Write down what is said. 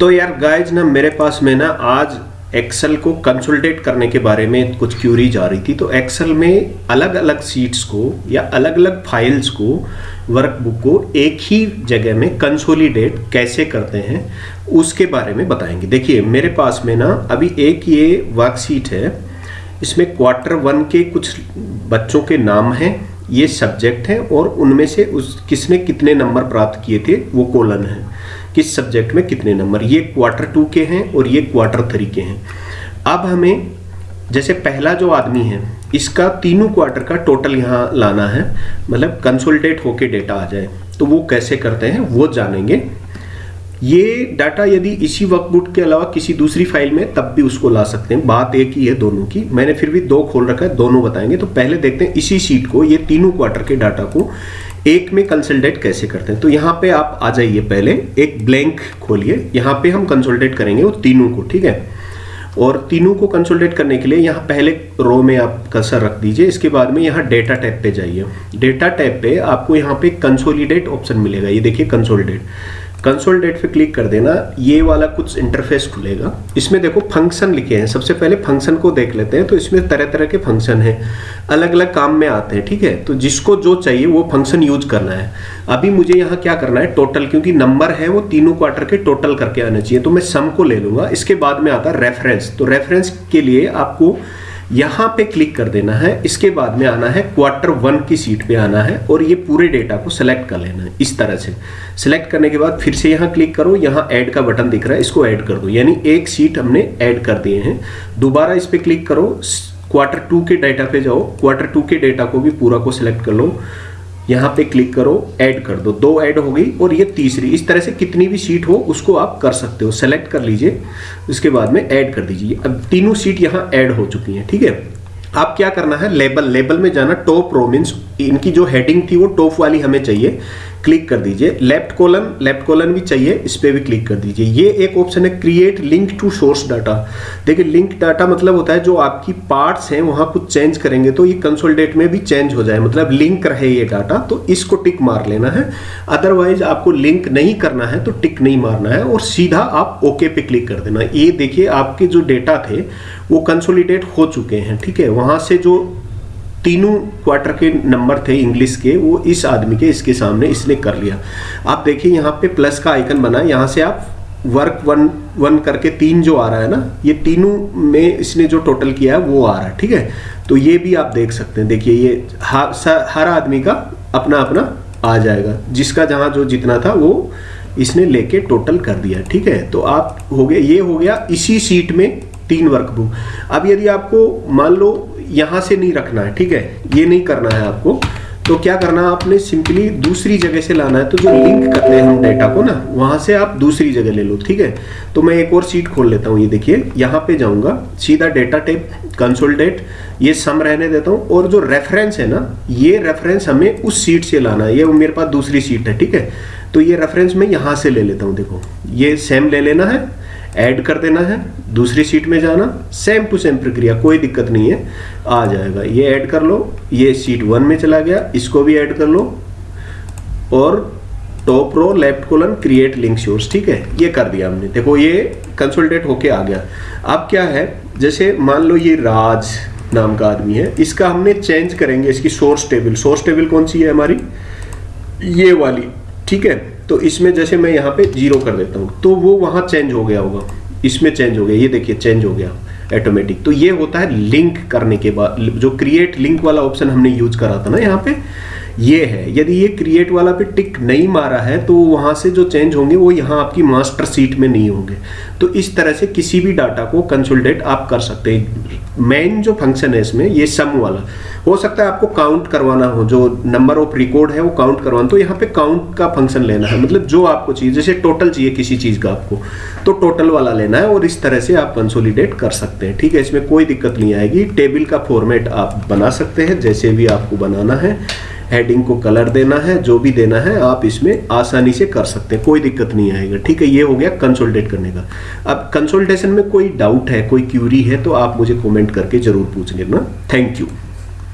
तो यार गाइज़ ना मेरे पास में ना आज एक्सेल को कंसोलिडेट करने के बारे में कुछ क्यूरीज आ रही थी तो एक्सेल में अलग अलग सीट्स को या अलग अलग फाइल्स को वर्कबुक को एक ही जगह में कंसोलिडेट कैसे करते हैं, उसके बारे में बताएँगे। देखिए, मेरे पास में ना अभी एक ये वर्कशीट है, इसमें क्वार्टर वन के कुछ बच्चों के नाम हैं, ये सब्जेक्ट हैं, और उनमें से उस किसने कितने नंबर प्राप्त किए थे, वो कोलन है। किस सब्जेक्ट में कितने नंबर। ये क्वार्टर टू के हैं और ये क्वार्टर थ्री के हैं। अब हमें, जैसे पहला जो आदमी है, इसका तीनों क्वार्टर का टोटल यहाँ लाना है मतलब कंसोलिडेट होके डेटा आ जाए। तो वो कैसे करते हैं, वो जानेंगे। ये डाटा यदि इसी वर्कबुक के अलावा किसी दूसरी फ़ाइल में, तब भी उसको ला सकते हैं। बात एक ही है दोनों की। मैंने फिर भी दो खोल रखा है, दोनों बताएँगे। तो पहले देखते हैं, इसी सीट को, ये तीनों क्वार्टर के डाटा को एक में कंसल्टेट कैसे करते हैं? तो यहाँ पे आप आ जाइए पहले, एक ब्लैंक खोलिए। यहाँ पे हम कंसल्टेट करेंगे वो तीनों को, ठीक है? और तीनों को कंसल्टेट करने के लिए यहाँ पहले रो में आप कसर रख दीजिए। इसके बाद में यहाँ डेटा टैब पे जाइए। डेटा टैब पे आपको यहाँ पे कंसोलिडेट ऑप्शन मिलेगा। ये देखिए कंसोलिडेट कंसोल डेट पे क्लिक कर देना, ये वाला कुछ इंटरफेस खुलेगा। इसमें देखो फ़ंक्शन लिखे हैं। सबसे पहले फ़ंक्शन को देख लेते हैं तो इसमें तरह तरह के फ़ंक्शन हैं। अलग अलग काम में आते हैं, ठीक है? तो जिसको जो चाहिए, वो फ़ंक्शन यूज़ करना है। अभी मुझे यहाँ क्या करना है? टोटल क्योंकि नंबर है, वो तीनों क्वार्टर के टोटल करके आने चाहिए तो मैं सम को ले लूँगा। इसके बाद में आता है रेफरेंस तो रेफरेंस के लिए आपको यहाँ पे क्लिक कर देना है, इसके बाद में आना है क्वार्टर वन की सीट पे आना है और ये पूरे डेटा को सिलेक्ट कर लेना है, इस तरह से। सेलेक्ट करने के बाद फिर से यहाँ क्लिक करो, यहाँ ऐड का बटन दिख रहा है, इसको ऐड कर दो। यानी एक सीट हमने ऐड कर दिए हैं। दोबारा इस पर क्लिक करो क्वार्टर टू के डेटा पे जाओ क्वार्टर टू के डेटा को भी पूरा को सिलेक्ट कर लो। यहाँ पे क्लिक करो ऐड कर दो। दो ऐड हो गई और ये तीसरी, इस तरह से कितनी भी सीट हो, उसको आप कर सकते हो। सेलेक्ट कर लीजिए, उसके बाद में ऐड कर दीजिए। अब तीनों सीट यहाँ ऐड हो चुकी हैं, ठीक है? आप क्या करना है? लेबल लेबल में जाना टॉप रो मीन्स इनकी जो हेडिंग थी वो टॉप वाली हमें चाहिए। क्लिक कर दीजिए। लेफ़्ट कॉलन लेफ़्ट कॉलन भी चाहिए, इस पर भी क्लिक कर दीजिए। ये एक ऑप्शन है create link to source data देखिए लिंक डाटा मतलब होता है जो आपकी पार्ट्स हैं, वहाँ कुछ चेंज करेंगे तो ये कंसोलिडेट में भी चेंज हो जाए। मतलब लिंक रहे ये डाटा तो इसको टिक मार लेना है। अदरवाइज़ आपको लिंक नहीं करना है तो टिक नहीं मारना है और सीधा आप ओके पे क्लिक कर देना। ये देखिए, आपके जो डेटा थे, वो कंसोलिडेट हो चुके हैं, ठीक है? वहाँ से जो तीनों क्वार्टर के नंबर थे इंग्लिश के वो इस आदमी के इसके सामने इसने कर लिया। आप देखिए यहाँ पे प्लस का आइकन बना यहाँ से आप वर्क वन वन करके तीन जो आ रहा है ना ये तीनों में इसने जो टोटल किया है वो आ रहा है ठीक है? तो ये भी आप देख सकते हैं। देखिए ये हर, हर आदमी का अपना अपना आ जाएगा। जिसका जहाँ जो जितना था वो इसने लेके टोटल कर दिया ठीक है? तो आप हो गया ये हो गया इसी सीट में तीन वर्कबुक अब यदि आपको मान लो यहाँ से नहीं रखना है, ठीक है? ये नहीं करना है आपको। तो क्या करना है आपने? सिंपली दूसरी जगह से लाना है। तो जो लिंक करते हैं हम डेटा को ना, वहाँ से आप दूसरी जगह ले लो, ठीक है? तो मैं एक और सीट खोल लेता हूँ, ये देखिए। यहाँ पे जाऊँगा, सीधा डेटा टेप कंसोलिडेट ये सम रहने देता हूँ। और जो रेफरेंस है ना, ये रेफरेंस हमें उस सीट से लाना है। ये मेरे पास दूसरी सीट है, ठीक है? तो ये रेफरेंस मैं यहाँ से ले लेता हूँ, देखो। ये सेम ले लेना है ऐड कर देना है, दूसरी सीट में जाना सेम टू सेम प्रक्रिया, कोई दिक्कत नहीं है, आ जाएगा। ये ऐड कर लो, ये सीट वन में चला गया, इसको भी ऐड कर लो, और top row left colon create link source ठीक है? ये कर दिया हमने। देखो, ये कंसोलिडेट होके आ गया। अब क्या है, जैसे मान लो ये राज नाम का आदमी है, इसका हमने चेंज करेंगे, इसकी सोर्स टेबल सोर्स टेबल कौन सी है हमारी? ये वाली, ठीक है? तो इसमें जैसे मैं यहाँ पे ज़ीरो कर देता हूँ तो वो वहाँ चेंज हो गया होगा। इसमें चेंज हो गया, ये देखिए चेंज हो गया ऑटोमेटिक तो ये होता है लिंक करने के बाद, जो क्रिएट लिंक वाला ऑप्शन हमने यूज़ करा था ना यहाँ पे ये है। यदि ये क्रिएट वाला पे टिक नहीं मारा है तो वहाँ से जो चेंज होंगे, वो यहाँ आपकी मास्टर सीट में नहीं होंगे। तो इस तरह से किसी भी डाटा को कंसोलिडेट आप कर सकते हैं। मेन जो फ़ंक्शन है इसमें, ये सम वाला। हो सकता है आपको काउंट करवाना हो, जो नंबर ऑफ़ रिकॉर्ड है, वो काउंट करवाना तो यहाँ पे काउंट का फ़ंक्शन लेना है। मतलब जो आपको चाहिए, जैसे टोटल चाहिए किसी चीज़ का आपको तो टोटल वाला लेना है और इस तरह से आप कंसोलिडेट कर सकते हैं। ठीक है, इसमें कोई दिक्कत नहीं आएगी। टेबल का फॉर्मेट आप बना सकते हैं, जैसे भी आपको बनाना है। हेडिंग को कलर देना है, जो भी देना है, आप इसमें आसानी से कर सकते हैं, कोई दिक्कत नहीं आएगा। ठीक है, ये हो गया कंसोल्टेट करने का। अब कंसोल्टेशन में कोई डाउट है, कोई क्यूरी है तो आप मुझे कॉमेंट करके ज़रूर पूछ लेना थैंक यू